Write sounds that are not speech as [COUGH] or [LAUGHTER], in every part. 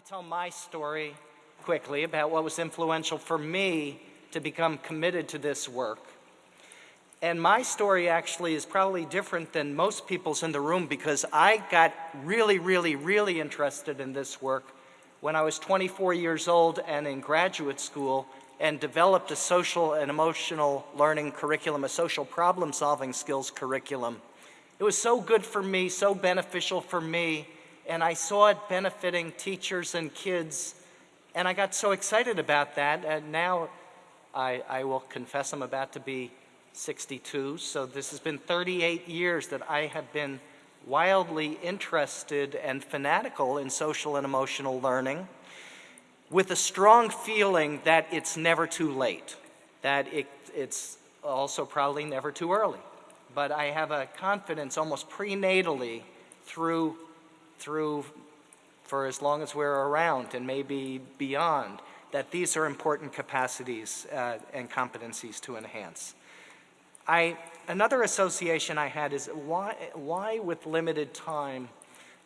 to tell my story quickly about what was influential for me to become committed to this work. And my story actually is probably different than most people's in the room because I got really, really, really interested in this work when I was 24 years old and in graduate school and developed a social and emotional learning curriculum, a social problem solving skills curriculum. It was so good for me, so beneficial for me, and I saw it benefiting teachers and kids, and I got so excited about that, and now I, I will confess I'm about to be 62, so this has been 38 years that I have been wildly interested and fanatical in social and emotional learning with a strong feeling that it's never too late, that it, it's also probably never too early. But I have a confidence almost prenatally through through for as long as we're around and maybe beyond, that these are important capacities uh, and competencies to enhance. I, another association I had is why, why with limited time,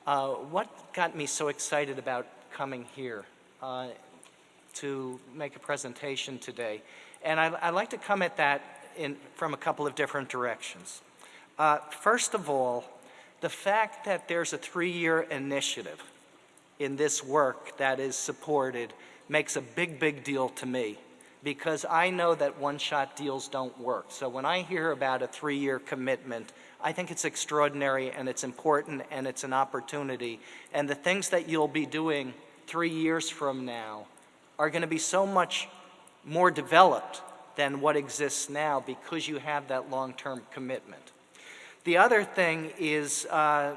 uh, what got me so excited about coming here uh, to make a presentation today? And I, I like to come at that in, from a couple of different directions. Uh, first of all, the fact that there's a three-year initiative in this work that is supported makes a big, big deal to me because I know that one-shot deals don't work. So when I hear about a three-year commitment, I think it's extraordinary and it's important and it's an opportunity. And the things that you'll be doing three years from now are going to be so much more developed than what exists now because you have that long-term commitment. The other thing is uh,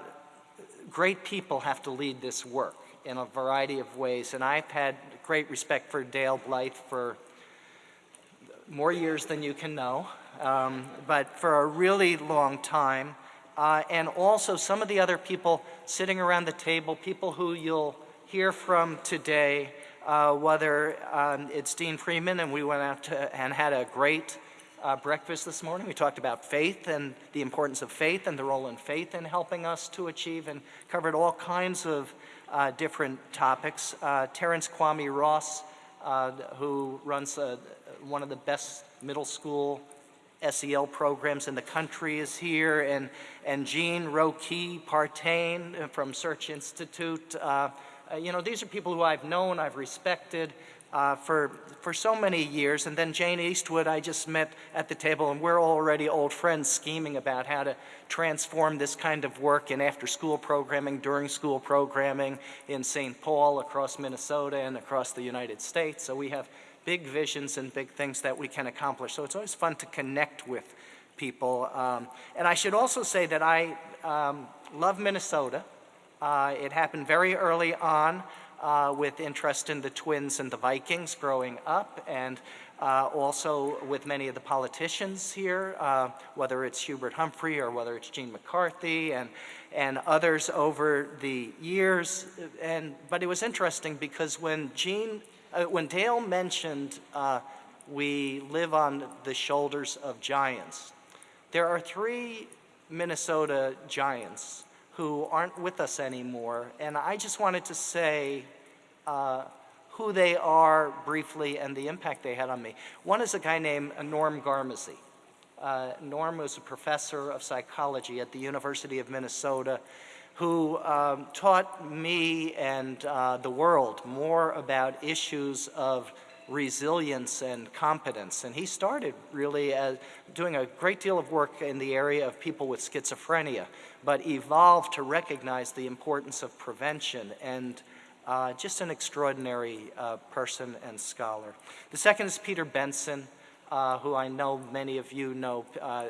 great people have to lead this work in a variety of ways, and I've had great respect for Dale Blyth for more years than you can know, um, but for a really long time. Uh, and also some of the other people sitting around the table, people who you'll hear from today, uh, whether um, it's Dean Freeman, and we went out to, and had a great uh, breakfast this morning. We talked about faith and the importance of faith and the role in faith in helping us to achieve and covered all kinds of uh, different topics. Uh, Terence Kwame Ross, uh, who runs uh, one of the best middle school SEL programs in the country is here, and, and Jean Roque Partain from Search Institute. Uh, you know, these are people who I've known, I've respected, uh, for, for so many years. And then Jane Eastwood, I just met at the table, and we're already old friends scheming about how to transform this kind of work in after-school programming, during-school programming in St. Paul, across Minnesota, and across the United States. So we have big visions and big things that we can accomplish. So it's always fun to connect with people. Um, and I should also say that I um, love Minnesota. Uh, it happened very early on uh, with interest in the Twins and the Vikings growing up, and uh, also with many of the politicians here, uh, whether it's Hubert Humphrey or whether it's Gene McCarthy and, and others over the years. And, but it was interesting because when Gene, uh, when Dale mentioned uh, we live on the shoulders of giants, there are three Minnesota giants who aren't with us anymore. And I just wanted to say uh, who they are briefly and the impact they had on me. One is a guy named Norm Garmezy. Uh, Norm was a professor of psychology at the University of Minnesota who um, taught me and uh, the world more about issues of resilience and competence. And he started really as doing a great deal of work in the area of people with schizophrenia, but evolved to recognize the importance of prevention and uh, just an extraordinary uh, person and scholar. The second is Peter Benson, uh, who I know many of you know. Uh, uh,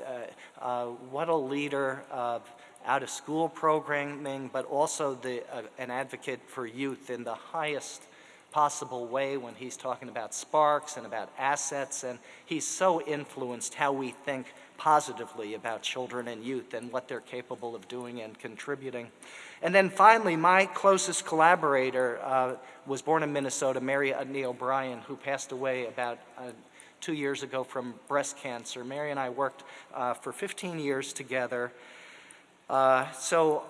uh, what a leader of out-of-school programming, but also the, an advocate for youth in the highest possible way when he's talking about sparks and about assets, and he's so influenced how we think positively about children and youth and what they're capable of doing and contributing. And then finally, my closest collaborator uh, was born in Minnesota, Mary Utne O'Brien, who passed away about uh, two years ago from breast cancer. Mary and I worked uh, for 15 years together. Uh, so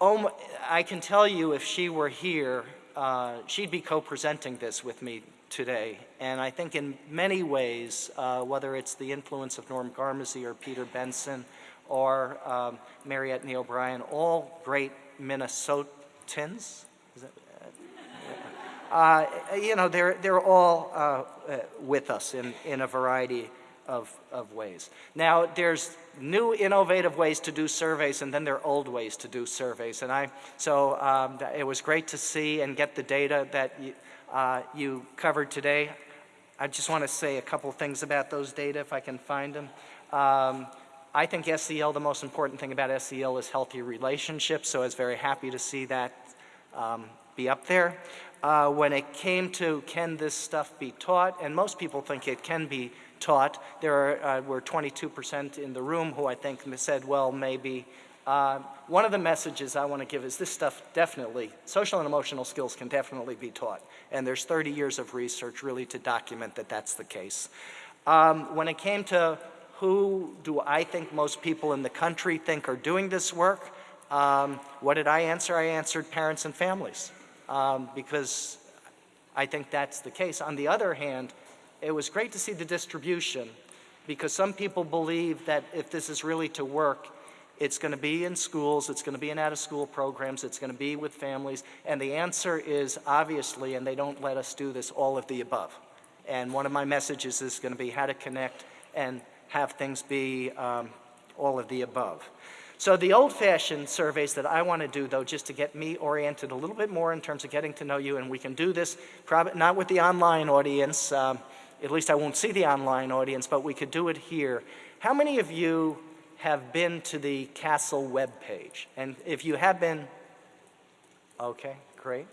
um, I can tell you if she were here, uh, she'd be co-presenting this with me today. And I think in many ways, uh, whether it's the influence of Norm Garmezy or Peter Benson or um, Mary Utne O'Brien, all great Minnesotans. That, [LAUGHS] uh, you know, they're, they're all uh, uh, with us in, in a variety of, of ways. Now, there's new innovative ways to do surveys, and then there are old ways to do surveys. And I, so um, it was great to see and get the data that you, uh, you covered today. I just want to say a couple things about those data, if I can find them. Um, I think SEL, the most important thing about SEL is healthy relationships, so I was very happy to see that um, be up there. Uh, when it came to can this stuff be taught, and most people think it can be taught, there are, uh, were 22% in the room who I think said, well, maybe. Uh, one of the messages I want to give is this stuff definitely, social and emotional skills can definitely be taught. And there's 30 years of research really to document that that's the case. Um, when it came to who do I think most people in the country think are doing this work, um, what did I answer? I answered parents and families um, because I think that's the case. On the other hand, it was great to see the distribution because some people believe that if this is really to work, it's going to be in schools, it's going to be in out-of-school programs, it's going to be with families, and the answer is obviously, and they don't let us do this, all of the above. And one of my messages is going to be how to connect and have things be um, all of the above. So the old-fashioned surveys that I want to do, though, just to get me oriented a little bit more in terms of getting to know you, and we can do this probably not with the online audience, um, at least I won't see the online audience, but we could do it here. How many of you have been to the CASEL webpage? And if you have been, okay, great.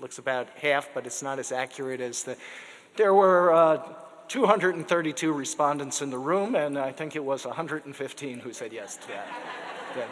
Looks about half, but it's not as accurate as the, there were uh, 232 respondents in the room, and I think it was 115 who said yes to that. [LAUGHS]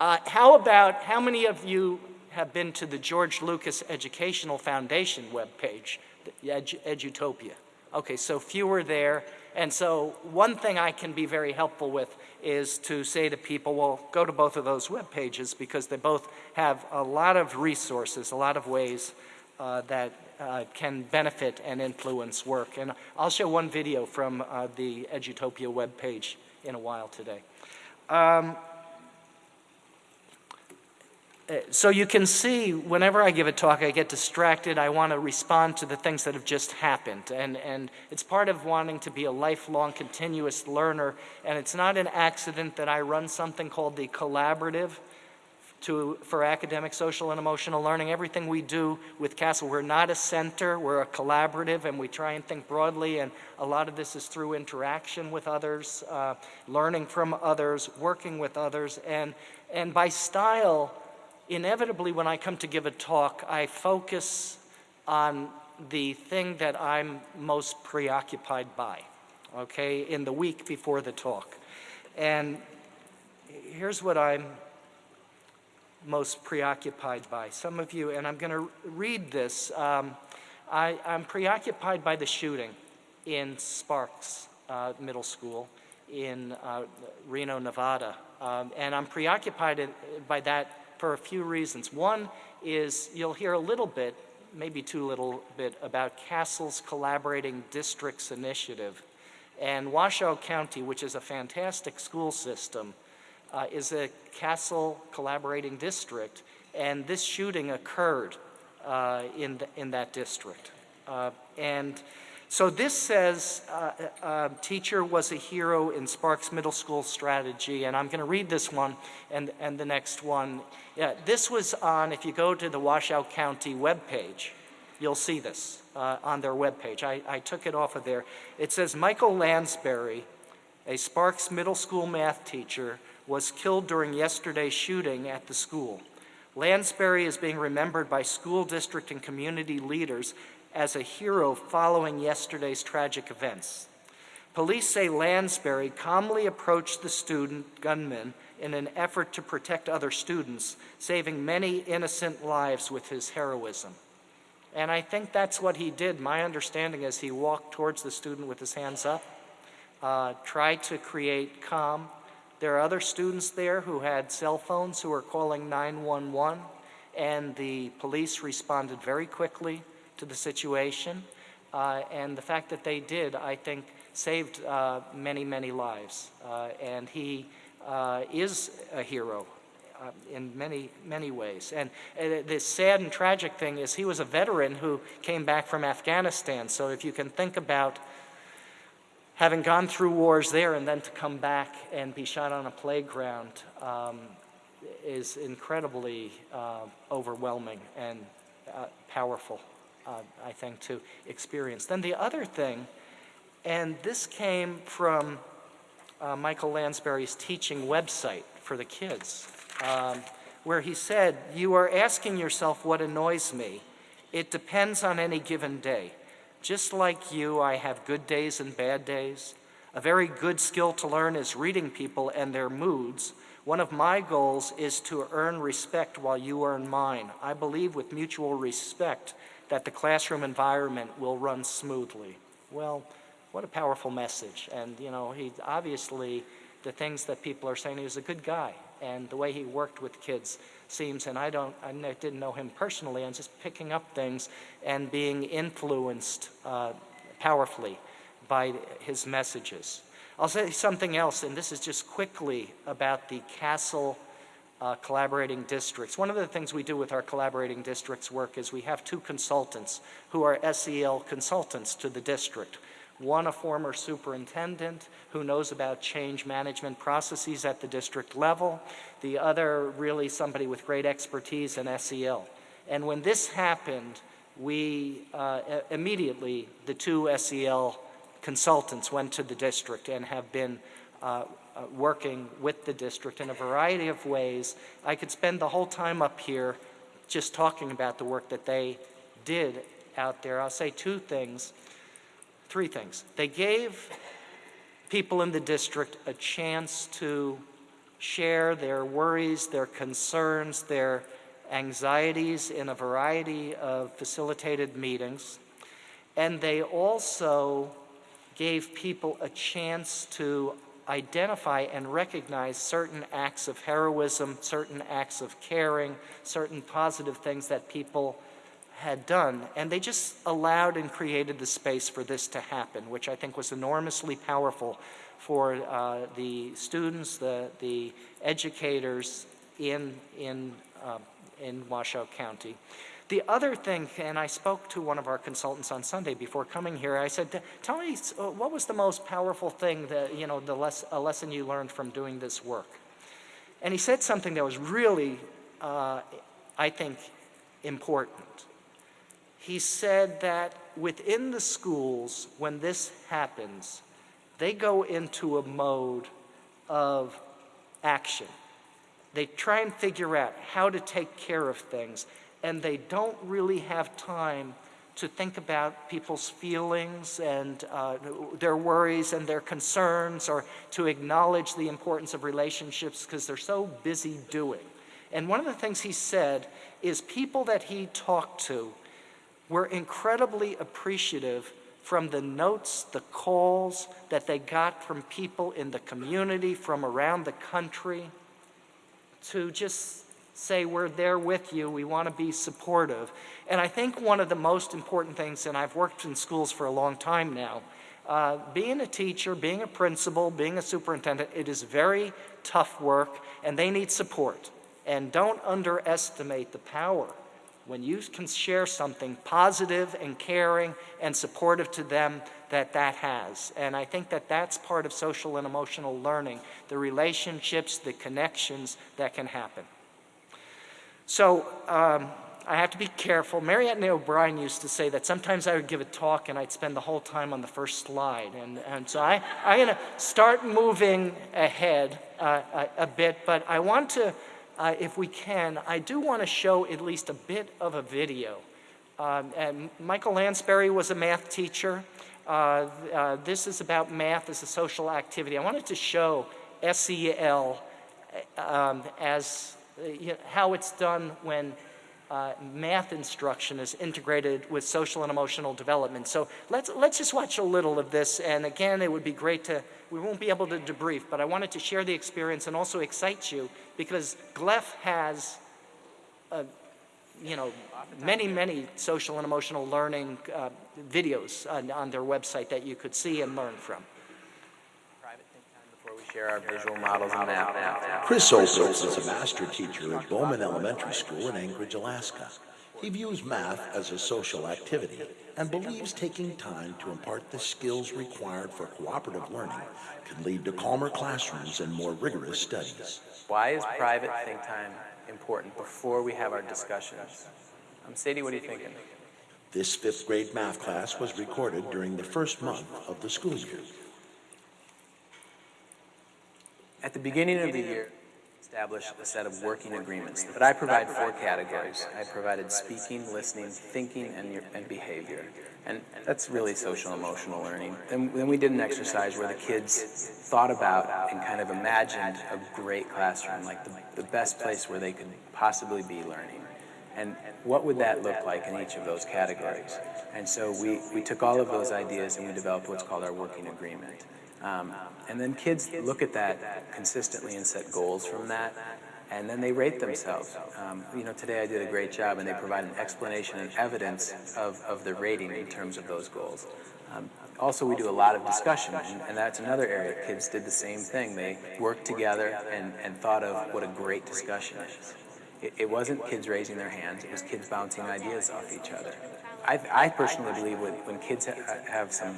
uh, how about, how many of you have been to the George Lucas Educational Foundation webpage? Edu Edutopia. Okay, so fewer there. And so one thing I can be very helpful with is to say to people, well, go to both of those web pages because they both have a lot of resources, a lot of ways uh, that uh, can benefit and influence work. And I'll show one video from uh, the Edutopia web page in a while today. Um, so you can see whenever I give a talk, I get distracted. I want to respond to the things that have just happened. And, and it's part of wanting to be a lifelong continuous learner. And it's not an accident that I run something called the Collaborative to, for academic, social, and emotional learning. Everything we do with CASEL, we're not a center, we're a collaborative, and we try and think broadly. And a lot of this is through interaction with others, uh, learning from others, working with others. And, and by style, inevitably when I come to give a talk, I focus on the thing that I'm most preoccupied by, okay, in the week before the talk. And here's what I'm most preoccupied by. Some of you, and I'm going to read this, um, I, am preoccupied by the shooting in Sparks uh, Middle School in uh, Reno, Nevada. Um, and I'm preoccupied by that for a few reasons. One is you'll hear a little bit, maybe too little bit, about CASEL's Collaborating Districts Initiative. And Washoe County, which is a fantastic school system, uh, is a CASEL collaborating district, and this shooting occurred uh, in, the, in that district. Uh, and so this says uh, uh, teacher was a hero in Sparks Middle School strategy, and I'm going to read this one and, and the next one. Yeah, this was on, if you go to the Washoe County webpage, you'll see this uh, on their webpage. I, I took it off of there. It says Michael Landsberry, a Sparks Middle School math teacher, was killed during yesterday's shooting at the school. Landsberry is being remembered by school district and community leaders as a hero following yesterday's tragic events. Police say Landsberry calmly approached the student gunman in an effort to protect other students, saving many innocent lives with his heroism. And I think that's what he did. My understanding is he walked towards the student with his hands up, uh, tried to create calm. There are other students there who had cell phones who were calling 911, and the police responded very quickly to the situation. Uh, and the fact that they did, I think, saved uh, many, many lives. Uh, and he uh, is a hero uh, in many, many ways. And the sad and tragic thing is he was a veteran who came back from Afghanistan. So if you can think about having gone through wars there and then to come back and be shot on a playground um, is incredibly uh, overwhelming and powerful, uh, I think, to experience. Then the other thing, and this came from uh, Michael Landsberry's teaching website for the kids, um, where he said, You are asking yourself what annoys me. It depends on any given day. Just like you, I have good days and bad days. A very good skill to learn is reading people and their moods. One of my goals is to earn respect while you earn mine. I believe with mutual respect that the classroom environment will run smoothly. Well, what a powerful message. And, you know, he obviously, the things that people are saying, he was a good guy. And the way he worked with kids seems, and I don't, I didn't know him personally, I'm just picking up things and being influenced uh, powerfully by his messages. I'll say something else, and this is just quickly about the CASEL uh, collaborating districts. One of the things we do with our collaborating districts work is we have two consultants who are SEL consultants to the district. One, a former superintendent who knows about change management processes at the district level. The other, really somebody with great expertise in SEL. And when this happened, we uh, immediately, the two SEL consultants went to the district and have been uh, uh, working with the district in a variety of ways. I could spend the whole time up here just talking about the work that they did out there. I'll say two things three things. They gave people in the district a chance to share their worries, their concerns, their anxieties in a variety of facilitated meetings. And they also gave people a chance to identify and recognize certain acts of heroism, certain acts of caring, certain positive things that people had done. And they just allowed and created the space for this to happen, which I think was enormously powerful for uh, the students, the, the educators in, in, uh, in Washoe County. The other thing, and I spoke to one of our consultants on Sunday before coming here, I said, tell me, uh, what was the most powerful thing that, you know, the a lesson you learned from doing this work? And he said something that was really, uh, I think, important he said that within the schools, when this happens, they go into a mode of action. They try and figure out how to take care of things, and they don't really have time to think about people's feelings and uh, their worries and their concerns or to acknowledge the importance of relationships because they're so busy doing. And one of the things he said is people that he talked to were incredibly appreciative from the notes, the calls that they got from people in the community, from around the country, to just say, We're there with you, we want to be supportive. And I think one of the most important things, and I've worked in schools for a long time now, uh, being a teacher, being a principal, being a superintendent, it is very tough work, and they need support. And don't underestimate the power when you can share something positive and caring and supportive to them that that has. And I think that that's part of social and emotional learning, the relationships, the connections that can happen. So um, I have to be careful. Mariette O'Brien used to say that sometimes I would give a talk and I'd spend the whole time on the first slide. And, and so I, I'm going to start moving ahead uh, a, a bit, but I want to uh, if we can, I do want to show at least a bit of a video. Um, and Michael Landsberry was a math teacher. Uh, uh, this is about math as a social activity. I wanted to show SEL um, as you know, how it's done when uh, math instruction is integrated with social and emotional development. So let's, let's just watch a little of this. And again, it would be great to, we won't be able to debrief, but I wanted to share the experience and also excite you because GLEF has a, you know, many, many social and emotional learning uh, videos on, on their website that you could see and learn from. Private think time before we share our visual models and math. Chris Opitz is a master teacher at Bowman Elementary School in Anchorage, Alaska. He views math as a social activity and believes taking time to impart the skills required for cooperative learning can lead to calmer classrooms and more rigorous studies. Why is private think time important before we have our discussions? Um, Sadie, what are you thinking? This fifth grade math class was recorded during the first month of the school year. At the beginning of the year, establish a set of working agreements. But I provide four categories. I provided speaking, listening, thinking, and, your, and behavior. And that's really social emotional learning. Then we did an exercise where the kids thought about and kind of imagined a great classroom, like the, the best place where they could possibly be learning. And what would that look like in each of those categories? And so we, we took all of those ideas and we developed what's called our working agreement. Um, and then kids look at that consistently and set goals from that, and then they rate themselves. Um, you know, today I did a great job, and they provide an explanation and evidence of, of the rating in terms of those goals. Um, also, we do a lot of discussion, and, and that's another area. Kids did the same thing. They worked together and, and thought of what a great discussion is. It, it wasn't kids raising their hands, it was kids bouncing ideas off each other. I, I personally believe when, when kids ha have some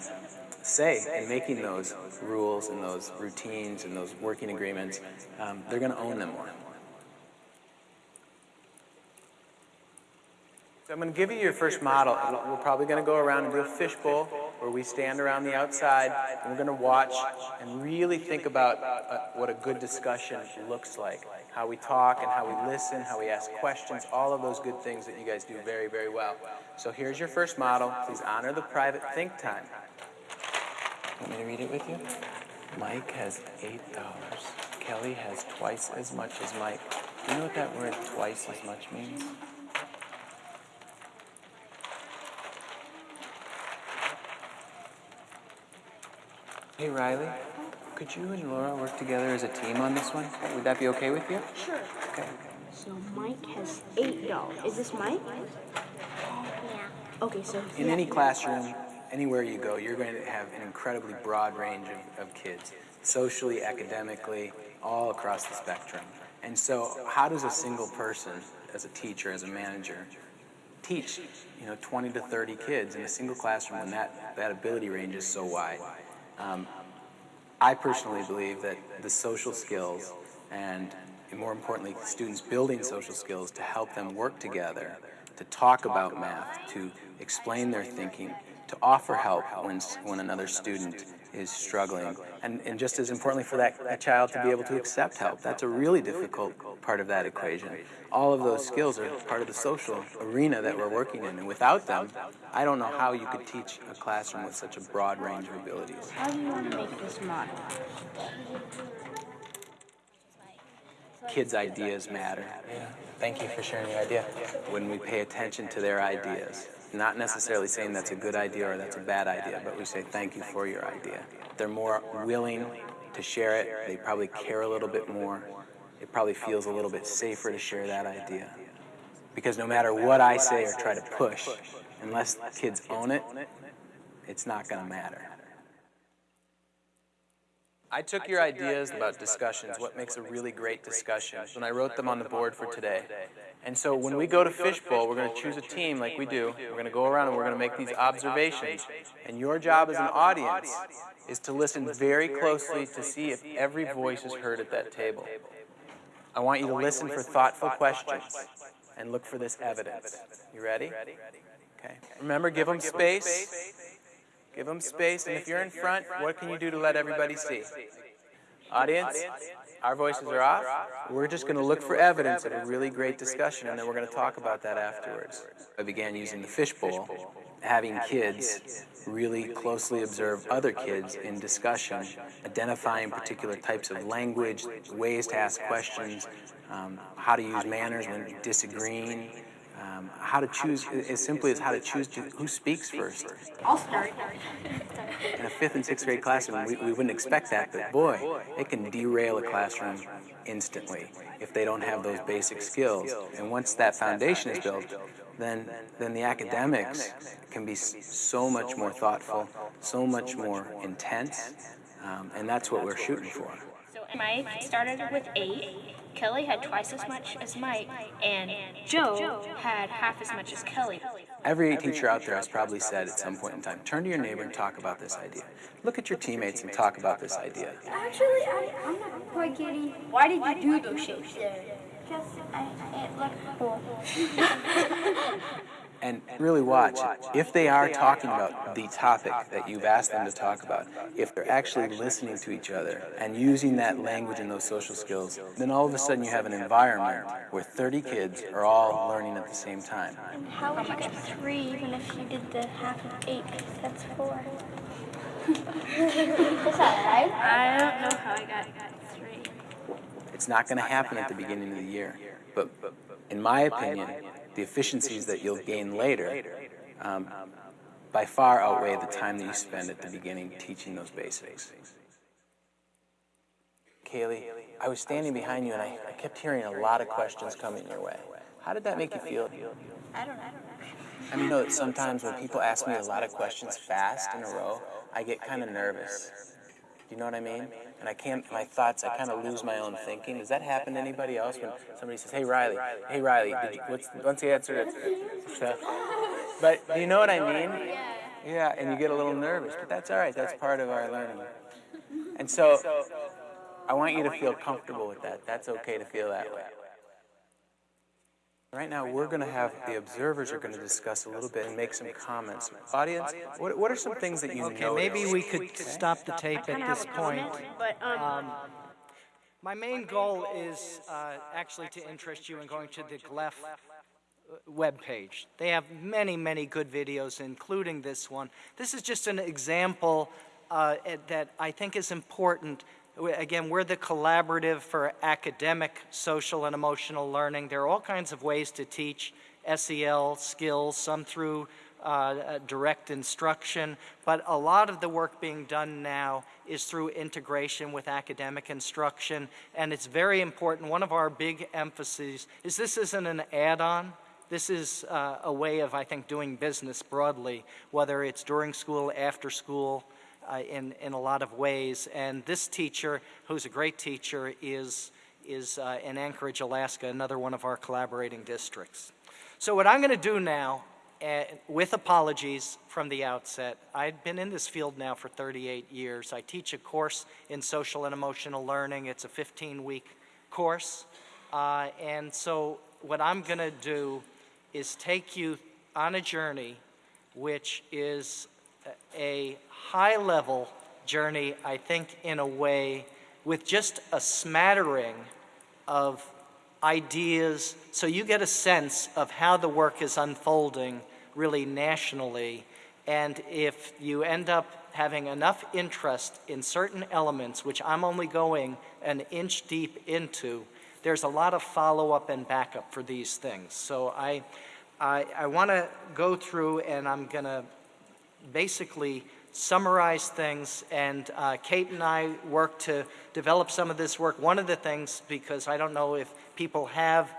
say in making those rules and those routines and those working agreements, um, they're going to own them more. So I'm going to give you your first model. We're probably going to go around and do a fishbowl where we stand around the outside and we're going to watch and really think about uh, what a good discussion looks like. How we talk and how we listen, how we ask questions, all of those good things that you guys do very, very well. So here's your first model. Please honor the private think time. Want me to read it with you? Mike has $8. Kelly has twice as much as Mike. Do you know what that word twice as much means? Hey Riley, could you and Laura work together as a team on this one? Would that be okay with you? Sure. Okay. So Mike has eight dollars. Is this Mike? Yeah. Okay, so In yeah. any classroom, anywhere you go, you're going to have an incredibly broad range of, of kids, socially, academically, all across the spectrum. And so, how does a single person, as a teacher, as a manager, teach, you know, 20 to 30 kids in a single classroom when that, that ability range is so wide? Um, I personally believe that the social skills and, more importantly, students building social skills to help them work together, to talk about math, to explain their thinking, to offer help when, when another student is struggling, and, and just as importantly for that, that child to be able to accept help. That's a really difficult part of that equation. All of those skills are part of the social arena that we're working in, and without them, I don't know how you could teach a classroom with such a broad range of abilities. How do you want to make this model? Kids' ideas matter. Yeah. Thank you for sharing your idea. When we pay attention to their ideas, not necessarily saying that's a good idea or that's a bad idea, but we say thank you for your idea. They're more willing to share it. They probably care a little bit more. It probably feels a little bit safer to share that idea. Because no matter what I say or try to push, unless kids own it, it's not going to matter. I took your ideas about discussions, what makes a really great discussion, and I wrote them on the board for today. And so when we go to Fishbowl, we're going to choose a team like we do. We're going to go around and we're going to make these observations. And your job as an audience is to listen very closely to see if every voice is heard at that table. I want you to listen for thoughtful questions and look for this evidence. You ready? Okay. Remember, give them space. Give them space, and if you're in front, what can you do to let everybody see? Audience, our voices are off. We're just going to look for evidence of a really great discussion, and then we're going to talk about that afterwards. I began using the fishbowl, having kids really closely observe other kids in discussion, identifying particular types of language, ways to ask questions, um, how to use manners when disagreeing, um, how to choose, as simply as how to choose who speaks first. I'll start. [LAUGHS] In a fifth and sixth grade classroom, we, we wouldn't expect that, but boy, it can derail a classroom instantly if they don't have those basic skills. And once that foundation is built, then, then the academics can be so much more thoughtful, so much more intense, um, and that's what we're shooting for. So Mike started with eight. Kelly had twice as much as Mike, and Joe had half as much as Kelly. Every teacher out there has probably said at some point in time, turn to your neighbor and talk about this idea. Look at your teammates and talk about this idea. Actually, I, I'm not quite getting. Why did you do those shapes there? Because I, it looked cool. [LAUGHS] And really watch, if they are talking about the topic that you've asked them to talk about, if they're actually listening to each other and using that language and those social skills, then all of a sudden you have an environment where 30 kids are all learning at the same time. And How would you get three even if you did the half of eight? 'Cause that's four. [LAUGHS] Is that right? I don't know how I got three. It's not going to happen at the beginning of the year. But in my opinion, the efficiencies that you'll gain later um, by far outweigh the time that you spend at the beginning teaching those basics. Kaylee, I was standing behind you and I, I kept hearing a lot of questions coming your way. How did that make you feel? I don't know. I [LAUGHS] mean, know that sometimes when people ask me a lot of questions fast in a row, I get kind of nervous. Do you know what I mean? And I can't, my thoughts, I kind of lose my own thinking. Does that happen to anybody else when somebody says, hey, Riley, hey, Riley, you, what's, what's the answer? to-" But do you know what I mean? Yeah, and you get a little nervous, but that's all right. That's part of our learning. And so I want you to feel comfortable with that. That's okay to feel that way. Right now, we're going to have the observers are going to discuss a little bit and make some comments. Audience, what, what are some things that you Okay, noticed? maybe we could stop the tape at this point. But um, My main goal is uh, actually to interest you in going to the GLEF uh, webpage. They have many, many good videos, including this one. This is just an example uh, that I think is important. Again, we're the collaborative for academic, social, and emotional learning. There are all kinds of ways to teach SEL skills, some through uh, uh, direct instruction, but a lot of the work being done now is through integration with academic instruction, and it's very important. One of our big emphases is this isn't an add-on. This is uh, a way of, I think, doing business broadly, whether it's during school, after school, uh, in, in a lot of ways. And this teacher, who's a great teacher, is, is uh, in Anchorage, Alaska, another one of our collaborating districts. So what I'm going to do now, uh, with apologies from the outset, I've been in this field now for 38 years. I teach a course in social and emotional learning. It's a 15-week course. Uh, and so what I'm going to do is take you on a journey which is a high-level journey, I think, in a way, with just a smattering of ideas, so you get a sense of how the work is unfolding really nationally. And if you end up having enough interest in certain elements, which I'm only going an inch deep into, there's a lot of follow-up and backup for these things. So I, I, I want to go through and I'm going to basically summarize things, and uh, Kate and I work to develop some of this work. One of the things, because I don't know if people have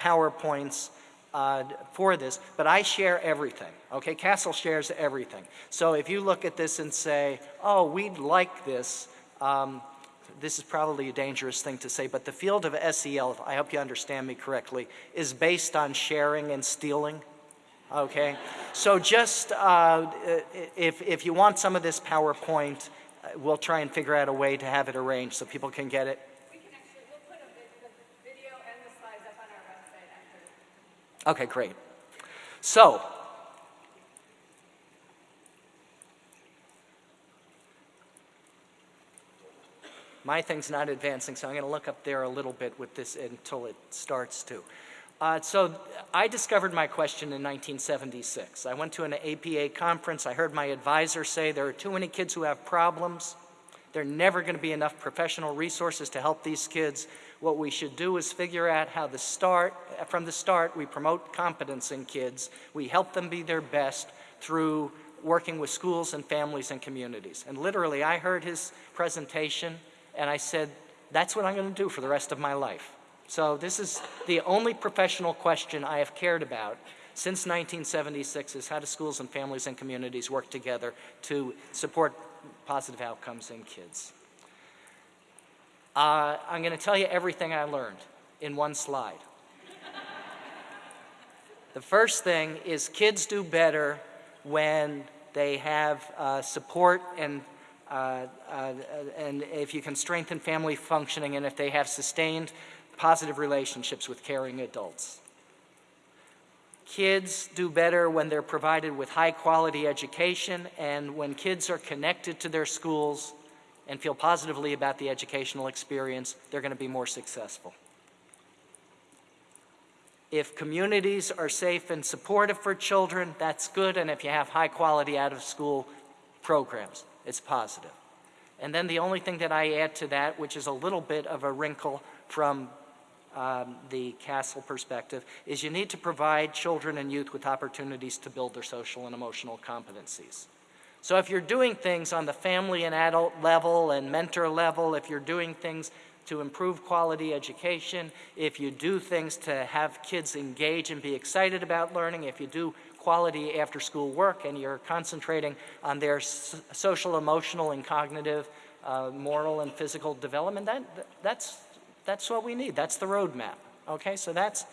PowerPoints uh, for this, but I share everything, okay? CASEL shares everything. So if you look at this and say, oh, we'd like this, um, this is probably a dangerous thing to say, but the field of SEL, I hope you understand me correctly, is based on sharing and stealing. Okay, so just uh, if, if you want some of this PowerPoint, uh, we'll try and figure out a way to have it arranged so people can get it. We can actually, we'll put the video and the slides up on our website after. Okay, great. So, my thing's not advancing, so I'm going to look up there a little bit with this until it starts to. Uh, so I discovered my question in 1976. I went to an APA conference. I heard my advisor say there are too many kids who have problems. There are never going to be enough professional resources to help these kids. What we should do is figure out how the start, from the start, we promote competence in kids. We help them be their best through working with schools and families and communities. And literally, I heard his presentation and I said, That's what I'm going to do for the rest of my life. So this is the only professional question I have cared about since 1976 is how do schools and families and communities work together to support positive outcomes in kids. Uh, I'm going to tell you everything I learned in one slide. the first thing is kids do better when they have uh, support and uh, uh, and if you can strengthen family functioning and if they have sustained positive relationships with caring adults. Kids do better when they're provided with high quality education and when kids are connected to their schools and feel positively about the educational experience, they're going to be more successful. If communities are safe and supportive for children, that's good, and if you have high quality out of school programs, it's positive. And then the only thing that I add to that, which is a little bit of a wrinkle from um, the CASEL perspective, is you need to provide children and youth with opportunities to build their social and emotional competencies. So if you're doing things on the family and adult level and mentor level, if you're doing things to improve quality education, if you do things to have kids engage and be excited about learning, if you do quality after school work and you're concentrating on their social, emotional, and cognitive, uh, moral, and physical development, that, that's, that's what we need. That's the roadmap. Okay, so that's,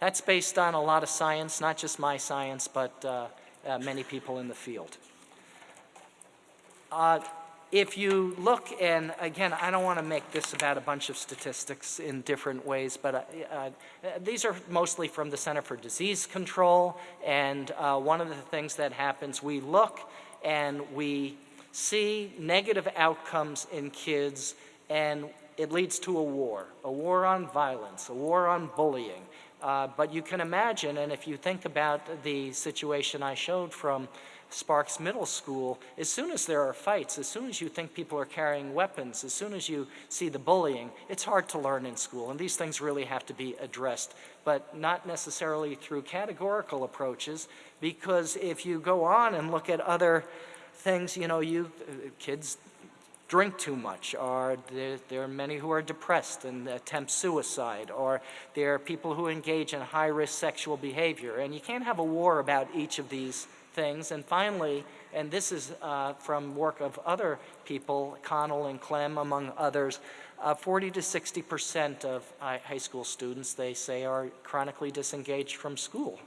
that's based on a lot of science, not just my science, but uh, uh, many people in the field. Uh, if you look, and again, I don't want to make this about a bunch of statistics in different ways, but uh, uh, these are mostly from the Center for Disease Control, and uh, one of the things that happens, we look and we see negative outcomes in kids, and it leads to a war, a war on violence, a war on bullying. Uh, but you can imagine, and if you think about the situation I showed from Sparks Middle School, as soon as there are fights, as soon as you think people are carrying weapons, as soon as you see the bullying, it's hard to learn in school. And these things really have to be addressed, but not necessarily through categorical approaches, because if you go on and look at other things, you know, you kids drink too much, or there, there, are many who are depressed and attempt suicide, or there are people who engage in high-risk sexual behavior. And you can't have a war about each of these things. And finally, and this is uh, from work of other people, Connell and Klem, among others, uh, 40 to 60 percent of high school students, they say, are chronically disengaged from school.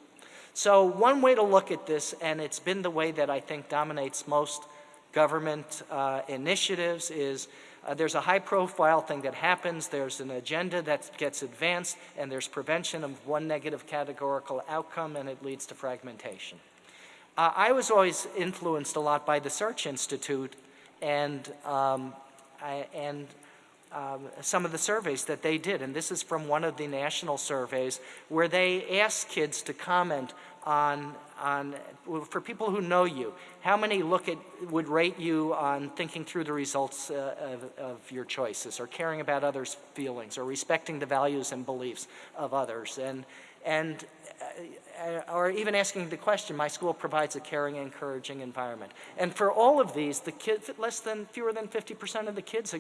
So one way to look at this, and it's been the way that I think dominates most government uh, initiatives, is uh, there's a high profile thing that happens, there's an agenda that gets advanced, and there's prevention of one negative categorical outcome, and it leads to fragmentation. Uh, I was always influenced a lot by the Search Institute and, um, I, and um, some of the surveys that they did. And this is from one of the national surveys where they asked kids to comment on, on for people who know you, how many look at, would rate you on thinking through the results uh, of, of your choices or caring about others' feelings or respecting the values and beliefs of others. And, and uh, or even asking the question, my school provides a caring, encouraging environment. And for all of these, the kids, less than, fewer than 50% of the kids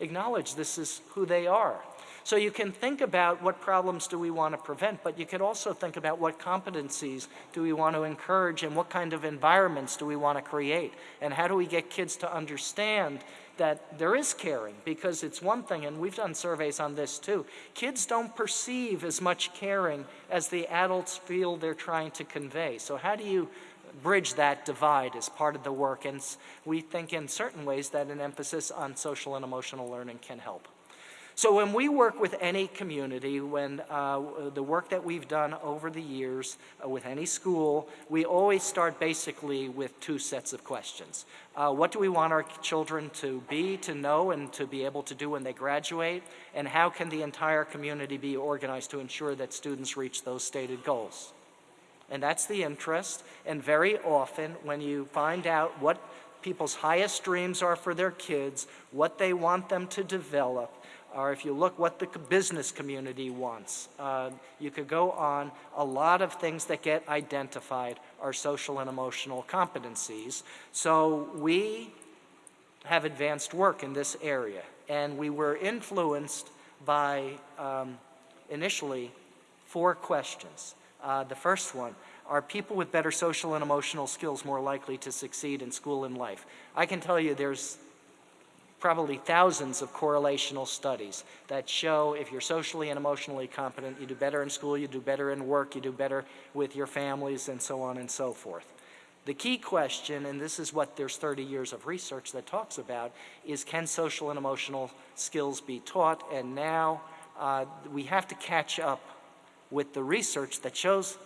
acknowledge this is who they are. So you can think about what problems do we want to prevent, but you could also think about what competencies do we want to encourage and what kind of environments do we want to create, and how do we get kids to understand that there is caring because it's one thing, and we've done surveys on this too. Kids don't perceive as much caring as the adults feel they're trying to convey. So, how do you bridge that divide as part of the work? And we think in certain ways that an emphasis on social and emotional learning can help. So when we work with any community, when uh, the work that we've done over the years uh, with any school, we always start basically with two sets of questions. Uh, what do we want our children to be, to know, and to be able to do when they graduate? And how can the entire community be organized to ensure that students reach those stated goals? And that's the interest. And very often, when you find out what people's highest dreams are for their kids, what they want them to develop, or if you look what the business community wants, uh, you could go on. A lot of things that get identified are social and emotional competencies. So we have advanced work in this area. And we were influenced by, um, initially, four questions. Uh, the first one, are people with better social and emotional skills more likely to succeed in school and life? I can tell you there's probably thousands of correlational studies that show if you're socially and emotionally competent, you do better in school, you do better in work, you do better with your families, and so on and so forth. The key question, and this is what there's 30 years of research that talks about, is can social and emotional skills be taught? And now uh, we have to catch up with the research that shows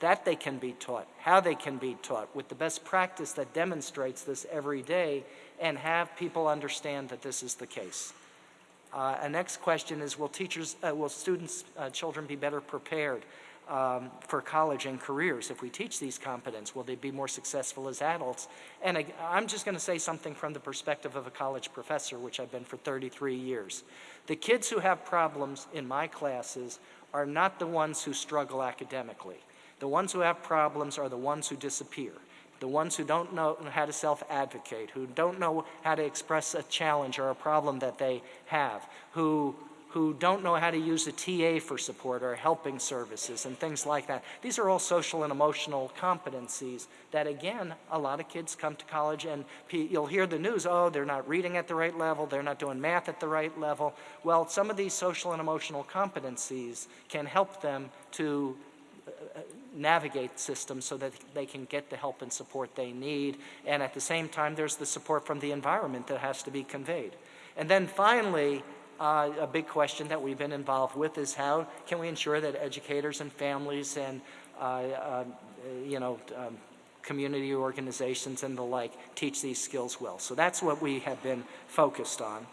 that they can be taught, how they can be taught, with the best practice that demonstrates this every day, and have people understand that this is the case. Uh, a next question is, will teachers, uh, will students, uh, children be better prepared um, for college and careers if we teach these competence? Will they be more successful as adults? And I, I'm just going to say something from the perspective of a college professor, which I've been for 33 years. The kids who have problems in my classes are not the ones who struggle academically. The ones who have problems are the ones who disappear. The ones who don't know how to self-advocate, who don't know how to express a challenge or a problem that they have, who, who don't know how to use a TA for support or helping services and things like that. These are all social and emotional competencies that, again, a lot of kids come to college and you'll hear the news, oh, they're not reading at the right level, they're not doing math at the right level. Well, some of these social and emotional competencies can help them to navigate systems so that they can get the help and support they need. And at the same time, there's the support from the environment that has to be conveyed. And then finally, uh, a big question that we've been involved with is how can we ensure that educators and families and, uh, uh, you know, um, community organizations and the like teach these skills well. So that's what we have been focused on.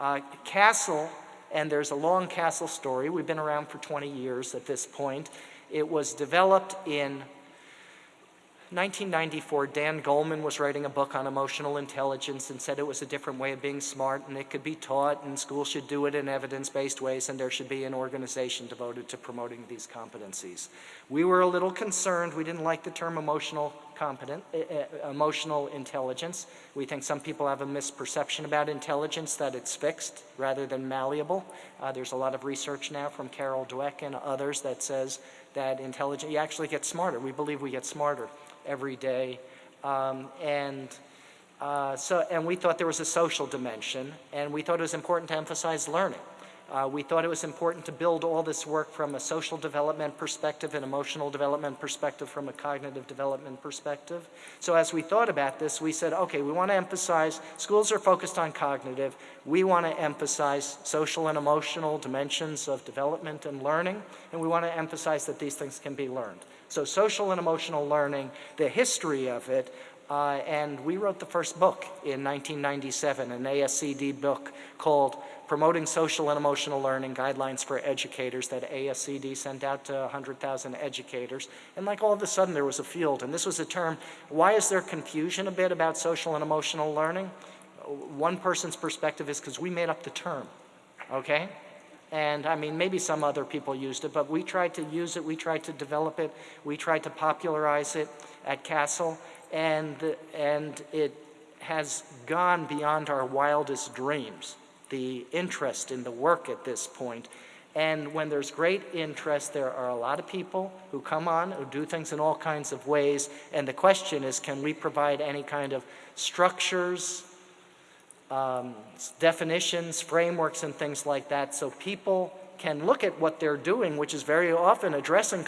Uh, CASEL, and there's a long CASEL story. We've been around for 20 years at this point. It was developed in 1994, Dan Goleman was writing a book on emotional intelligence and said it was a different way of being smart and it could be taught and schools should do it in evidence-based ways and there should be an organization devoted to promoting these competencies. We were a little concerned. We didn't like the term emotional competent, uh, emotional intelligence. We think some people have a misperception about intelligence, that it's fixed rather than malleable. Uh, there's a lot of research now from Carol Dweck and others that says that intelligence, you actually get smarter. We believe we get smarter every day. Um, and uh, so, and we thought there was a social dimension, and we thought it was important to emphasize learning. Uh, we thought it was important to build all this work from a social development perspective, an emotional development perspective, from a cognitive development perspective. So as we thought about this, we said, okay, we want to emphasize, schools are focused on cognitive, we want to emphasize social and emotional dimensions of development and learning, and we want to emphasize that these things can be learned. So social and emotional learning, the history of it, uh, and we wrote the first book in 1997, an ASCD book called Promoting Social and Emotional Learning Guidelines for Educators that ASCD sent out to 100,000 educators. And like all of a sudden there was a field, and this was a term, why is there confusion a bit about social and emotional learning? One person's perspective is because we made up the term, okay? And I mean, maybe some other people used it, but we tried to use it, we tried to develop it, we tried to popularize it at CASEL, and, and it has gone beyond our wildest dreams, the interest in the work at this point. And when there's great interest, there are a lot of people who come on, who do things in all kinds of ways, and the question is, can we provide any kind of structures, um, definitions, frameworks, and things like that so people can look at what they're doing, which is very often addressing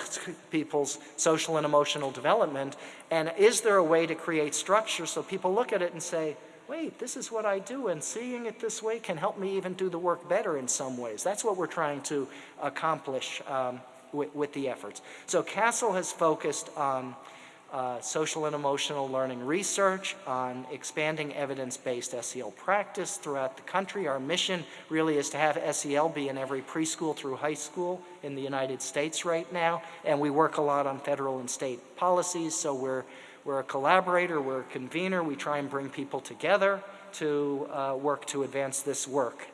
people's social and emotional development, and is there a way to create structure so people look at it and say, wait, this is what I do, and seeing it this way can help me even do the work better in some ways. That's what we're trying to accomplish um, with, with, the efforts. So CASEL has focused on uh, social and emotional learning research, on expanding evidence-based SEL practice throughout the country. Our mission really is to have SEL be in every preschool through high school in the United States right now, and we work a lot on federal and state policies, so we're, we're a collaborator, we're a convener, we try and bring people together to uh, work to advance this work.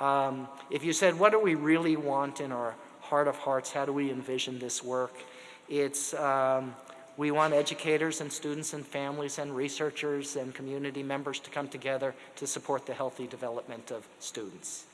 Um, if you said, what do we really want in our heart of hearts, how do we envision this work? It's um, We want educators and students and families and researchers and community members to come together to support the healthy development of students.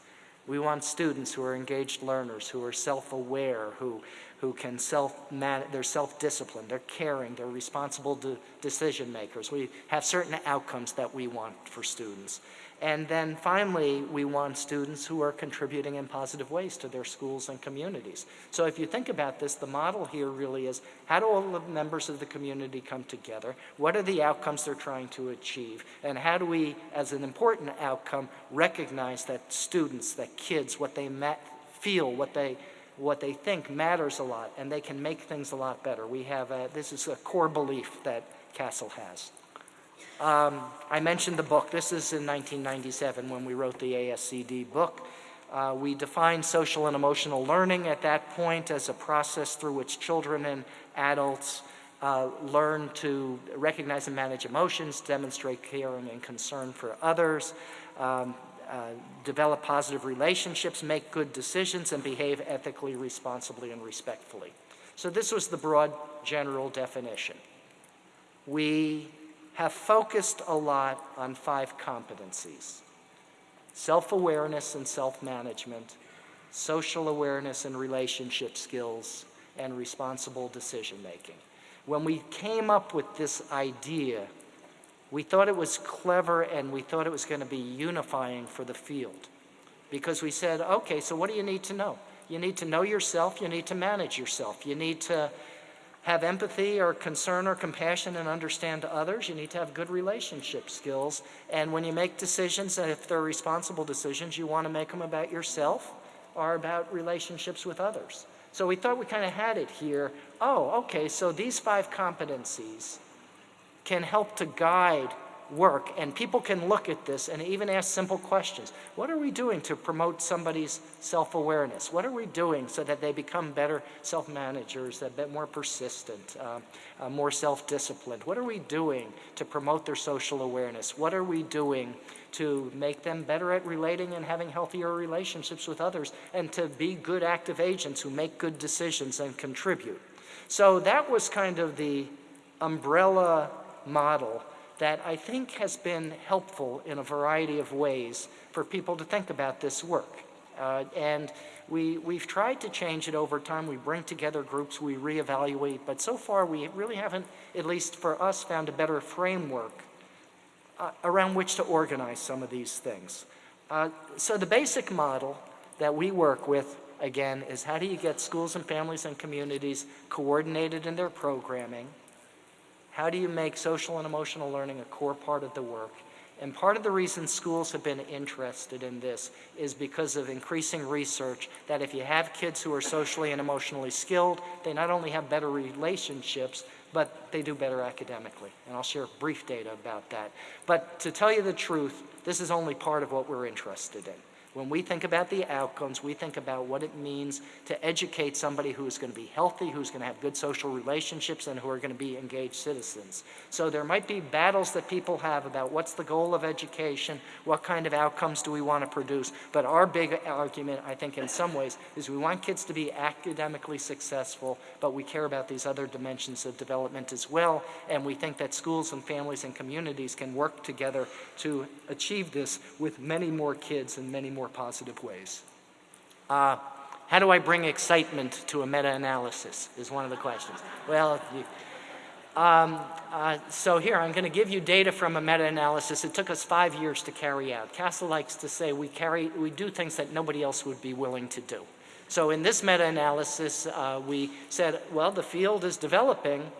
We want students who are engaged learners, who are self-aware, who, who can self they're self-disciplined, they're caring, they're responsible de- decision makers. We have certain outcomes that we want for students. And then finally, we want students who are contributing in positive ways to their schools and communities. So if you think about this, the model here really is how do all the members of the community come together? What are the outcomes they're trying to achieve? And how do we, as an important outcome, recognize that students, that kids, what they feel, what they what they think matters a lot, and they can make things a lot better. We have a, this is a core belief that CASEL has. Um, I mentioned the book. This is in 1997 when we wrote the ASCD book. Uh, we defined social and emotional learning at that point as a process through which children and adults uh, learn to recognize and manage emotions, demonstrate caring and concern for others, um, uh, develop positive relationships, make good decisions, and behave ethically, responsibly, and respectfully. So this was the broad general definition. We have focused a lot on five competencies self awareness and self management, social awareness and relationship skills, and responsible decision making. When we came up with this idea, we thought it was clever and we thought it was going to be unifying for the field. Because we said, okay, so what do you need to know? You need to know yourself, you need to manage yourself, you need to have empathy or concern or compassion and understand others. You need to have good relationship skills. And when you make decisions, if they're responsible decisions, you want to make them about yourself or about relationships with others. So we thought we kind of had it here. Oh, okay, so these five competencies can help to guide work, and people can look at this and even ask simple questions. What are we doing to promote somebody's self-awareness? What are we doing so that they become better self-managers, a bit more persistent, uh, uh, more self-disciplined? What are we doing to promote their social awareness? What are we doing to make them better at relating and having healthier relationships with others, and to be good active agents who make good decisions and contribute? So that was kind of the umbrella model that I think has been helpful in a variety of ways for people to think about this work. Uh, and we, we've tried to change it over time. We bring together groups, we reevaluate, but so far we really haven't, at least for us, found a better framework uh, around which to organize some of these things. Uh, so the basic model that we work with, again, is how do you get schools and families and communities coordinated in their programming, how do you make social and emotional learning a core part of the work? And part of the reason schools have been interested in this is because of increasing research that if you have kids who are socially and emotionally skilled, they not only have better relationships, but they do better academically. And I'll share brief data about that. But to tell you the truth, this is only part of what we're interested in. When we think about the outcomes, we think about what it means to educate somebody who is going to be healthy, who's going to have good social relationships, and who are going to be engaged citizens. So there might be battles that people have about what's the goal of education, what kind of outcomes do we want to produce. But our big argument, I think, in some ways, is we want kids to be academically successful, but we care about these other dimensions of development as well. And we think that schools and families and communities can work together to achieve this with many more kids and many more positive ways. Uh, how do I bring excitement to a meta-analysis is one of the questions. Well, you, um, uh, so here, I'm going to give you data from a meta-analysis. It took us five years to carry out. CASEL likes to say we, carry, we do things that nobody else would be willing to do. So in this meta-analysis, uh, we said, well, the field is developing.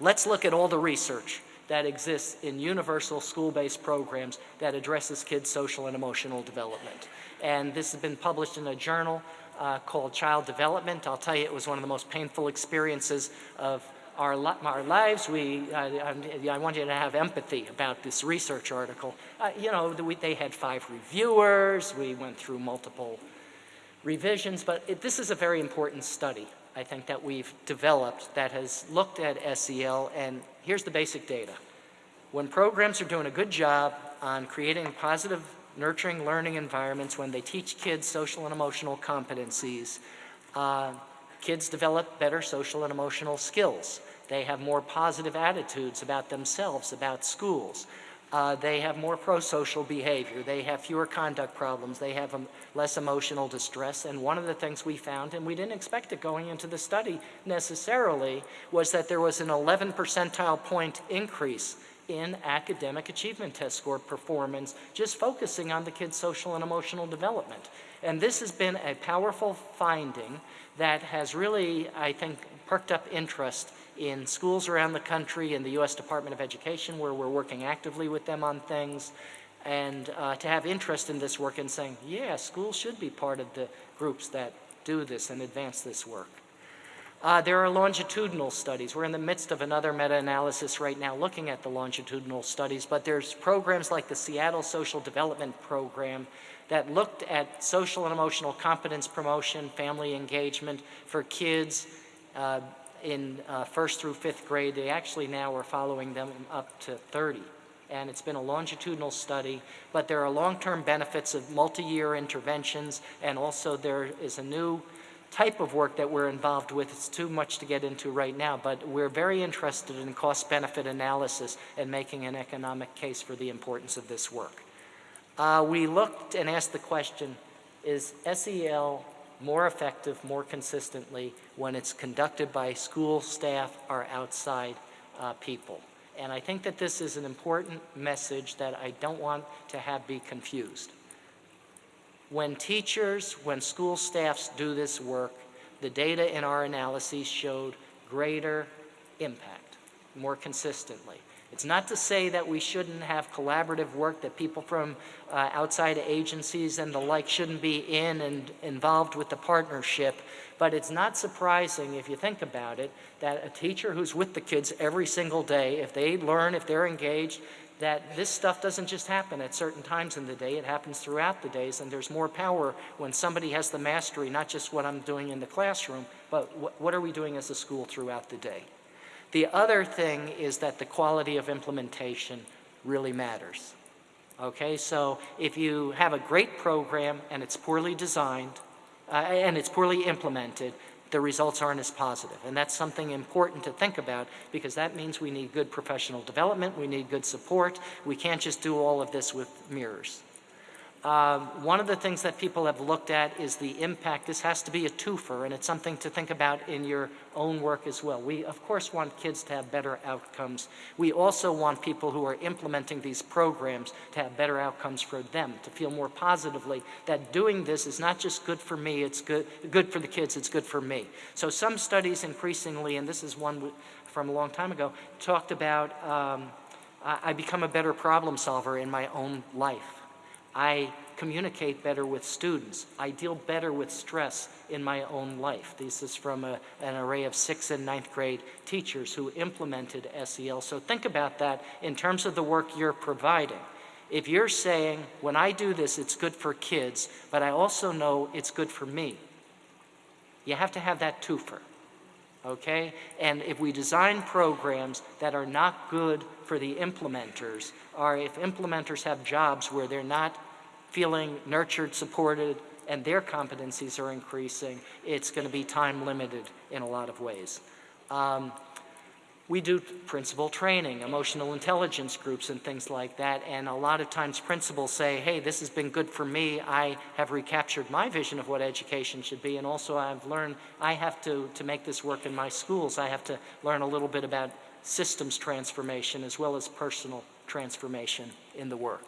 Let's look at all the research that exists in universal school-based programs that addresses kids' social and emotional development. And this has been published in a journal uh, called Child Development. I'll tell you, it was one of the most painful experiences of our, li our lives. We, uh, I, want you to have empathy about this research article. Uh, you know, we, they had five reviewers. We went through multiple revisions, but it, this is a very important study. I think that we've developed that has looked at SEL and here's the basic data. When programs are doing a good job on creating positive, nurturing learning environments, when they teach kids social and emotional competencies, uh, kids develop better social and emotional skills. They have more positive attitudes about themselves, about schools. Uh, they have more pro-social behavior. They have fewer conduct problems. They have um, less emotional distress. And one of the things we found, and we didn't expect it going into the study necessarily, was that there was an 11 percentile point increase in academic achievement test score performance, just focusing on the kid's social and emotional development. And this has been a powerful finding that has really, I think, perked up interest in schools around the country, in the U.S. Department of Education, where we're working actively with them on things, and uh, to have interest in this work and saying, yeah, schools should be part of the groups that do this and advance this work. Uh, there are longitudinal studies. We're in the midst of another meta-analysis right now looking at the longitudinal studies, but there's programs like the Seattle Social Development Program that looked at social and emotional competence promotion, family engagement for kids uh, in uh, first through fifth grade. They actually now are following them up to 30. And it's been a longitudinal study, but there are long-term benefits of multi-year interventions, and also there is a new type of work that we're involved with. It's too much to get into right now, but we're very interested in cost-benefit analysis and making an economic case for the importance of this work. Uh, we looked and asked the question, is SEL more effective more consistently when it's conducted by school staff or outside uh, people? And I think that this is an important message that I don't want to have be confused. When teachers, when school staffs do this work, the data in our analyses showed greater impact more consistently. It's not to say that we shouldn't have collaborative work, that people from uh, outside agencies and the like shouldn't be in and involved with the partnership, but it's not surprising if you think about it that a teacher who's with the kids every single day, if they learn, if they're engaged, that this stuff doesn't just happen at certain times in the day, it happens throughout the days, and there's more power when somebody has the mastery, not just what I'm doing in the classroom, but wh what are we doing as a school throughout the day. The other thing is that the quality of implementation really matters. Okay, so if you have a great program and it's poorly designed, uh, and it's poorly implemented, the results aren't as positive. And that's something important to think about because that means we need good professional development, we need good support. We can't just do all of this with mirrors. Um, one of the things that people have looked at is the impact. This has to be a twofer, and it's something to think about in your own work as well. We, of course, want kids to have better outcomes. We also want people who are implementing these programs to have better outcomes for them, to feel more positively that doing this is not just good for me, it's good, good for the kids, it's good for me. So some studies increasingly, and this is one from a long time ago, talked about um, I become a better problem solver in my own life. I communicate better with students. I deal better with stress in my own life. This is from a, an array of sixth and ninth grade teachers who implemented SEL. So think about that in terms of the work you're providing. If you're saying, when I do this, it's good for kids, but I also know it's good for me, you have to have that twofer okay? And if we design programs that are not good for the implementers, or if implementers have jobs where they're not feeling nurtured, supported, and their competencies are increasing, it's going to be time limited in a lot of ways. Um, we do principal training, emotional intelligence groups and things like that, and a lot of times principals say, hey, this has been good for me. I have recaptured my vision of what education should be, and also I've learned I have to, to make this work in my schools. I have to learn a little bit about systems transformation as well as personal transformation in the work.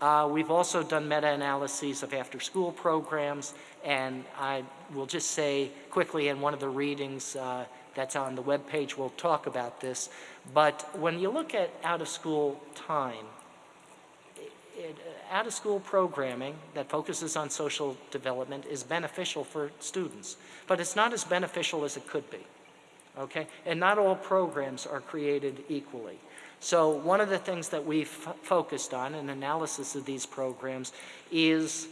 Uh, we've also done meta-analyses of after-school programs, and I will just say quickly in one of the readings, uh, that's on the web page. We'll talk about this. But when you look at out-of-school time, uh, out-of-school programming that focuses on social development is beneficial for students, but it's not as beneficial as it could be, okay? And not all programs are created equally. So one of the things that we've focused on in analysis of these programs is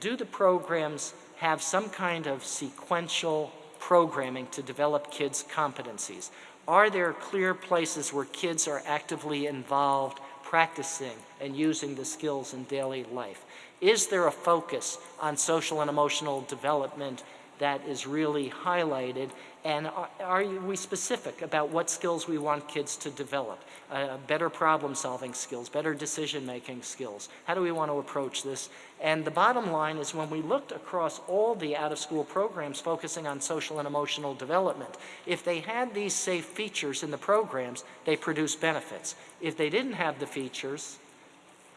do the programs have some kind of sequential programming to develop kids' competencies? Are there clear places where kids are actively involved, practicing, and using the skills in daily life? Is there a focus on social and emotional development that is really highlighted? And are- are we specific about what skills we want kids to develop? Uh, Better problem-solving skills, better decision-making skills? How do we want to approach this? And the bottom line is when we looked across all the out-of-school programs focusing on social and emotional development, if they had these safe features in the programs, they produced benefits. If they didn't have the features,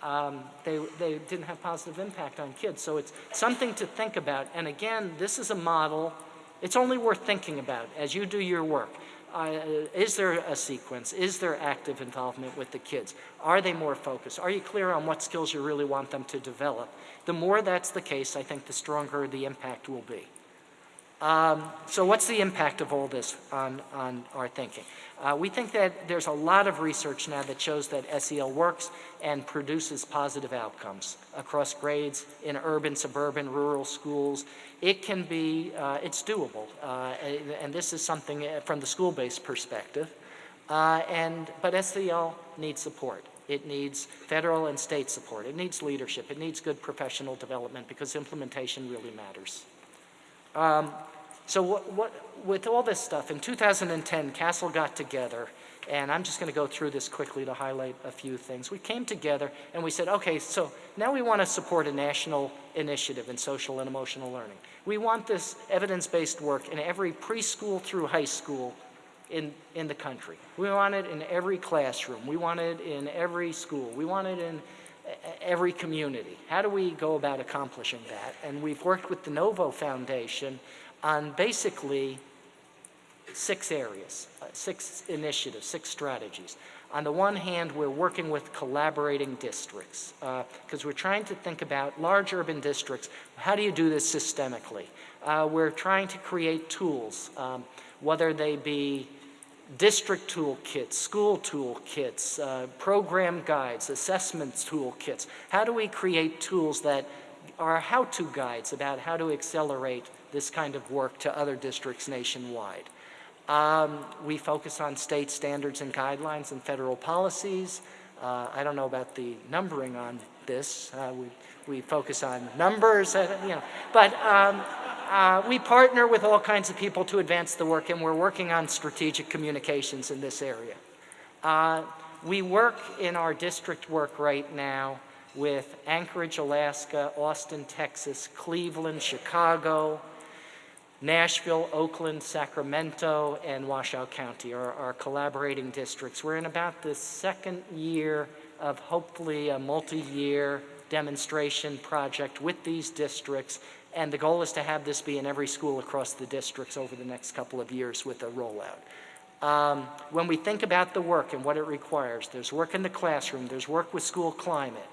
um, they, they didn't have positive impact on kids. So it's something to think about. And again, this is a model, it's only worth thinking about as you do your work. Uh, is there a sequence? Is there active involvement with the kids? Are they more focused? Are you clear on what skills you really want them to develop? The more that's the case, I think the stronger the impact will be. Um, so what's the impact of all this on, on our thinking? Uh, we think that there's a lot of research now that shows that SEL works and produces positive outcomes across grades in urban, suburban, rural schools. It can be, uh, it's doable, uh, and, this is something uh, from the school-based perspective. Uh, and, but SEL needs support. It needs federal and state support. It needs leadership. It needs good professional development because implementation really matters. Um, so what, what, with all this stuff, in 2010, CASEL got together, and I'm just going to go through this quickly to highlight a few things. We came together and we said, okay, so now we want to support a national initiative in social and emotional learning. We want this evidence-based work in every preschool through high school in, in the country. We want it in every classroom. We want it in every school. We want it in every community. How do we go about accomplishing that? And we've worked with the Novo Foundation on basically six areas, uh, six initiatives, six strategies. On the one hand, we're working with collaborating districts because we're trying to think about large urban districts. How do you do this systemically? Uh, we're trying to create tools, um, whether they be district toolkits, school toolkits, uh, program guides, assessments toolkits. How do we create tools that are how-to guides about how to accelerate this kind of work to other districts nationwide? Um, we focus on state standards and guidelines and federal policies. Uh, I don't know about the numbering on this. Uh, we, we focus on numbers, uh, you know, but um, uh, we partner with all kinds of people to advance the work, and we're working on strategic communications in this area. Uh, we work in our district work right now with Anchorage, Alaska, Austin, Texas, Cleveland, Chicago, Nashville, Oakland, Sacramento, and Washoe County are our collaborating districts. We're in about the second year of hopefully a multi-year demonstration project with these districts, and the goal is to have this be in every school across the districts over the next couple of years with a rollout. Um, when we think about the work and what it requires, there's work in the classroom, there's work with school climate,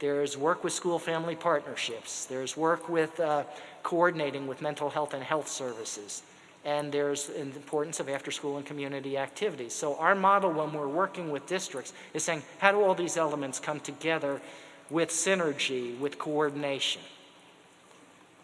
there's work with school family partnerships. There's work with uh, coordinating with mental health and health services. And there's the importance of after-school and community activities. So our model when we're working with districts is saying, how do all these elements come together with synergy, with coordination?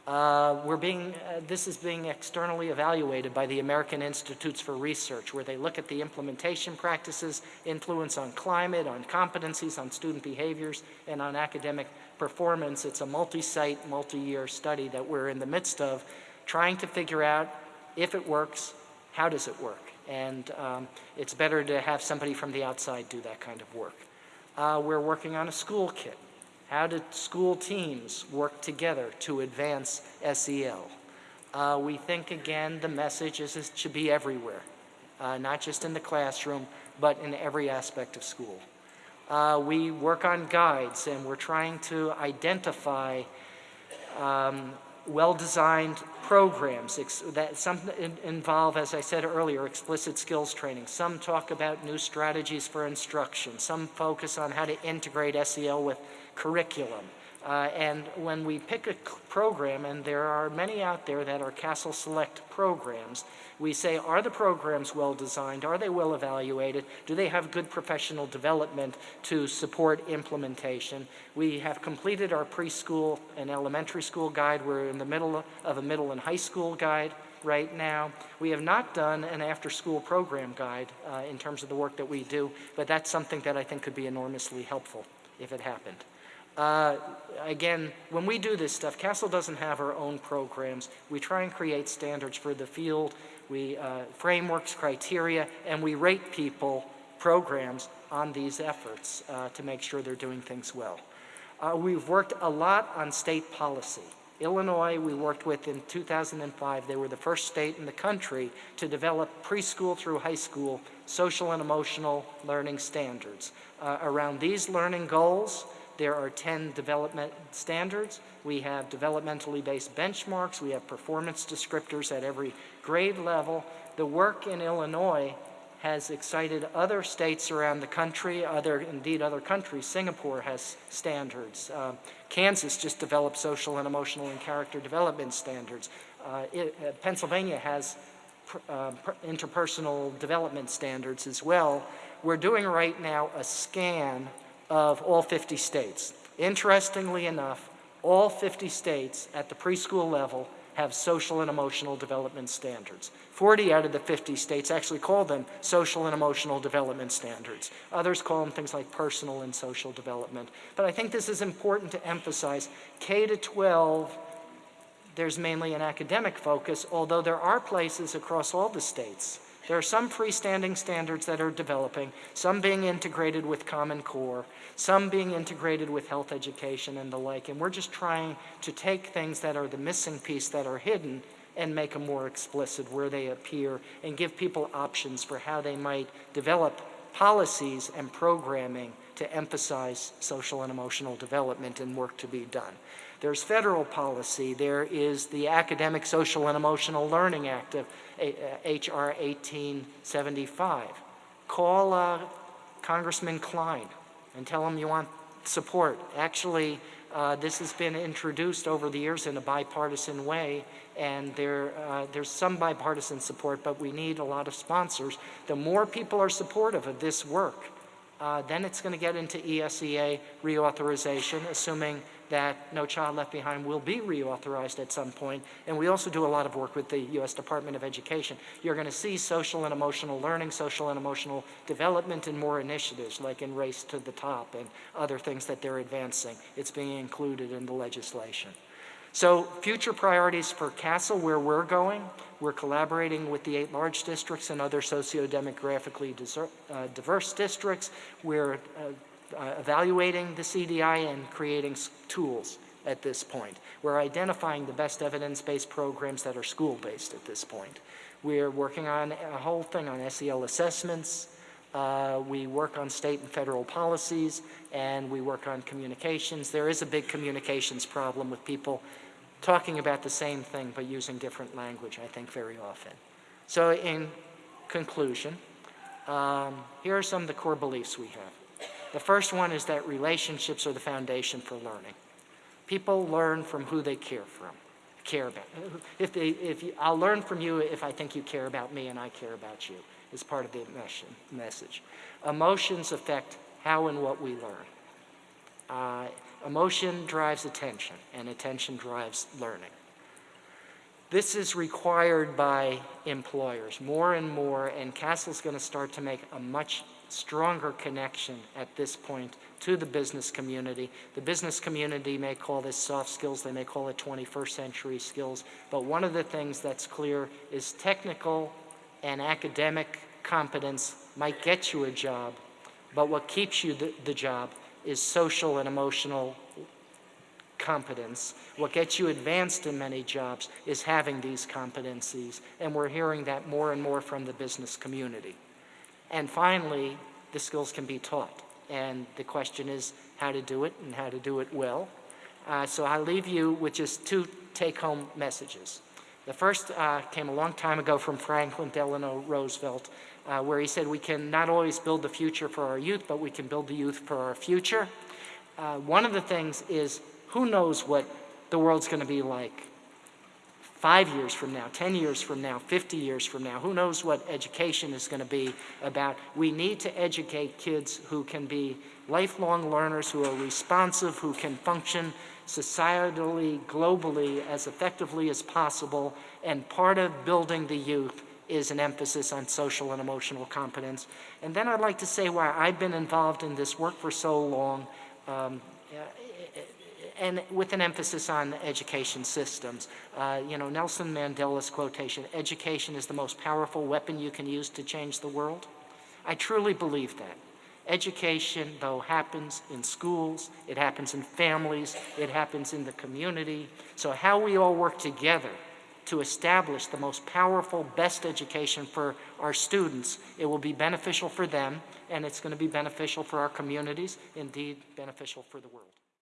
Uh, we're being, uh, this is being externally evaluated by the American Institutes for Research, where they look at the implementation practices, influence on climate, on competencies, on student behaviors, and on academic performance. It's a multi-site, multi-year study that we're in the midst of, trying to figure out if it works, how does it work? And um, it's better to have somebody from the outside do that kind of work. Uh, we're working on a school kit. How do school teams work together to advance SEL? Uh, we think, again, the message is it should be everywhere, uh, not just in the classroom, but in every aspect of school. Uh, we work on guides, and we're trying to identify um, well-designed programs that some in- involve, as I said earlier, explicit skills training. Some talk about new strategies for instruction. Some focus on how to integrate SEL with curriculum. Uh, and when we pick a program, and there are many out there that are CASEL Select programs, we say, are the programs well designed? Are they well evaluated? Do they have good professional development to support implementation? We have completed our preschool and elementary school guide. We're in the middle of a middle and high school guide right now. We have not done an after-school program guide uh, in terms of the work that we do, but that's something that I think could be enormously helpful if it happened. Uh, again, when we do this stuff, CASEL doesn't have our own programs. We try and create standards for the field we, uh, frameworks, criteria, and we rate people, programs on these efforts uh, to make sure they're doing things well. Uh, We've worked a lot on state policy. Illinois, we worked with in 2005. They were the first state in the country to develop preschool through high school social and emotional learning standards. Uh, Around these learning goals, there are 10 development standards. We have developmentally based benchmarks. We have performance descriptors at every grade level. The work in Illinois has excited other states around the country, other, indeed other countries. Singapore has standards. Uh, Kansas just developed social and emotional and character development standards. Uh, it, uh, Pennsylvania has uh, interpersonal development standards as well. We're doing right now a scan of all 50 states. Interestingly enough, all 50 states at the preschool level have social and emotional development standards. 40 out of the 50 states actually call them social and emotional development standards. Others call them things like personal and social development. But I think this is important to emphasize. K to 12 there's mainly an academic focus, although there are places across all the states. There are some freestanding standards that are developing, some being integrated with Common Core, some being integrated with health education and the like, and we're just trying to take things that are the missing piece that are hidden and make them more explicit where they appear and give people options for how they might develop policies and programming to emphasize social and emotional development and work to be done. There's federal policy. There is the Academic, Social, and Emotional Learning Act of H.R. 1875. Call uh, Congressman Klein and tell him you want support. Actually, uh, this has been introduced over the years in a bipartisan way, and there, uh, there's some bipartisan support, but we need a lot of sponsors. The more people are supportive of this work, uh, then it's going to get into ESEA reauthorization, assuming that No Child Left Behind will be reauthorized at some point. And we also do a lot of work with the U.S. Department of Education. You're going to see social and emotional learning, social and emotional development, and more initiatives like in Race to the Top and other things that they're advancing. It's being included in the legislation. So future priorities for CASEL, where we're going, we're collaborating with the eight large districts and other socio-demographically uh, diverse districts. We're uh, uh, evaluating the CDI and creating tools at this point. We're identifying the best evidence-based programs that are school-based at this point. We're working on a whole thing on SEL assessments. Uh, we work on state and federal policies, and we work on communications. There is a big communications problem with people talking about the same thing but using different language, I think, very often. So in conclusion, um, here are some of the core beliefs we have. The first one is that relationships are the foundation for learning. People learn from who they care from, care about. If they, if you, I'll learn from you if I think you care about me and I care about you, is part of the mes- message. Emotions affect how and what we learn. Uh, emotion drives attention, and attention drives learning. This is required by employers more and more, and CASEL's going to start to make a much stronger connection at this point to the business community. The business community may call this soft skills, they may call it 21st century skills, but one of the things that's clear is technical and academic competence might get you a job, but what keeps you the, the job is social and emotional competence. What gets you advanced in many jobs is having these competencies, and we're hearing that more and more from the business community. And finally, the skills can be taught, and the question is how to do it and how to do it well. Uh, so I leave you with just two take-home messages. The first uh, came a long time ago from Franklin Delano Roosevelt, uh, where he said we can not always build the future for our youth, but we can build the youth for our future. Uh, one of the things is who knows what the world's going to be like five years from now, 10 years from now, 50 years from now. Who knows what education is going to be about? We need to educate kids who can be lifelong learners, who are responsive, who can function societally, globally, as effectively as possible. And part of building the youth is an emphasis on social and emotional competence. And then I'd like to say why I've been involved in this work for so long. Um, and with an emphasis on education systems. Uh, you know, Nelson Mandela's quotation, education is the most powerful weapon you can use to change the world. I truly believe that. Education, though, happens in schools, it happens in families, it happens in the community. So how we all work together to establish the most powerful, best education for our students, it will be beneficial for them, and it's going to be beneficial for our communities, indeed beneficial for the world.